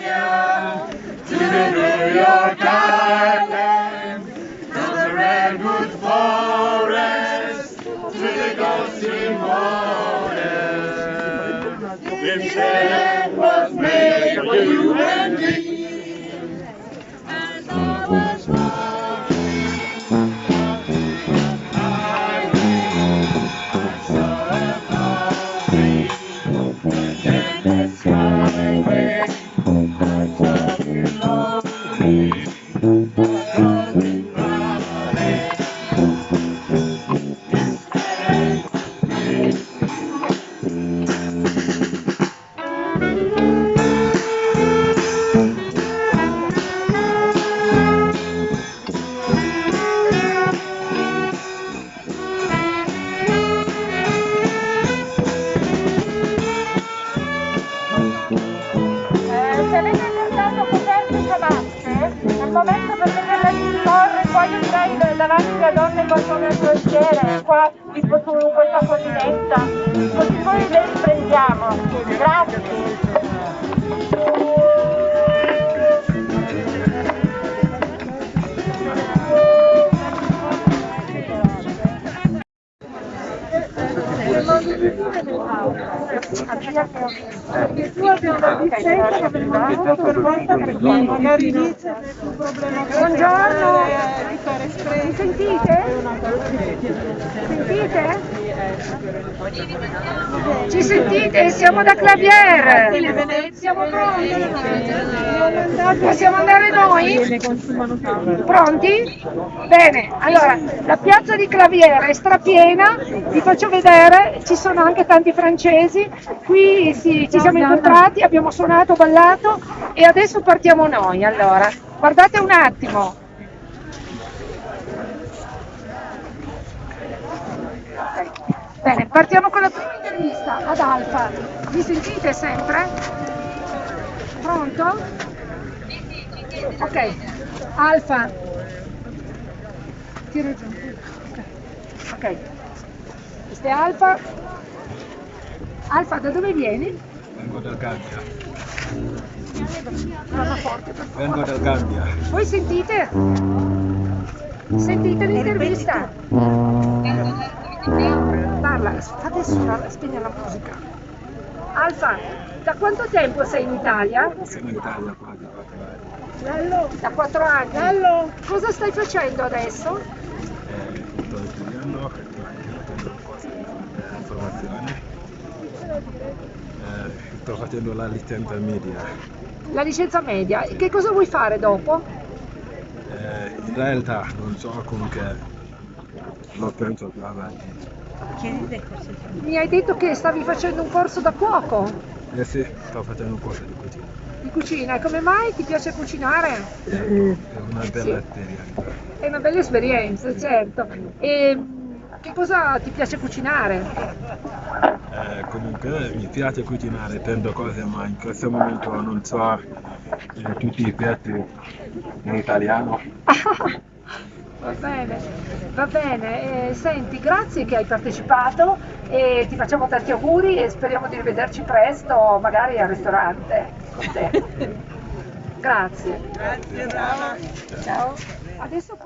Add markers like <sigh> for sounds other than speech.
California, to the New York Island, from the redwood forest to the Gulf Stream waters. Se avete portato coperte e ciabatte, è il momento per vederla disporre, poi da- davanti a donne molto nel quartiere, qua tipo su questa collinetta, così poi le riprendiamo. Grazie. Buongiorno, mi sentite? Sentite? Ci sentite? Siamo da Clavier. Siamo pronti? Possiamo andare noi? Pronti? Bene, allora la piazza di Claviere è strapiena, vi faccio vedere, ci sono anche tanti francesi, qui sì, ci siamo incontrati, abbiamo suonato, ballato e adesso partiamo noi. Allora, guardate un attimo. Partiamo con la prima intervista ad Alfa. Mi sentite sempre? Pronto? Ok, Alfa. Tira giù. Ok. Questa è Alfa. Alfa, da dove vieni? Vengo dal Gambia. Parla forte, per favore. Vengo dal Gambia. Voi sentite? Sentite l'intervista? Fate suonare, spegne la musica. Alfa, da quanto tempo sei in Italia? Sono in Italia quasi quattro anni. Da quattro anni. Cosa stai facendo adesso? Eh, sto studiando, eh, formazione. Eh, sto facendo la licenza media. La licenza media. Che cosa vuoi fare dopo? Eh, in realtà non so comunque, lo penso più avanti. Mi hai detto che stavi facendo un corso da cuoco Eh sì, sto facendo un corso di cucina. di cucina. E come mai ti piace cucinare? È una bella esperienza. È una bella esperienza, certo. E che cosa ti piace cucinare? Eh, comunque mi piace cucinare tante cose, ma in questo momento non so eh, tutti i piatti in italiano. <laughs> Va bene, va bene. Eh, senti, grazie che hai partecipato e ti facciamo tanti auguri e speriamo di rivederci presto, magari al ristorante con te. <laughs> Grazie. Grazie, brava. Ciao. Adesso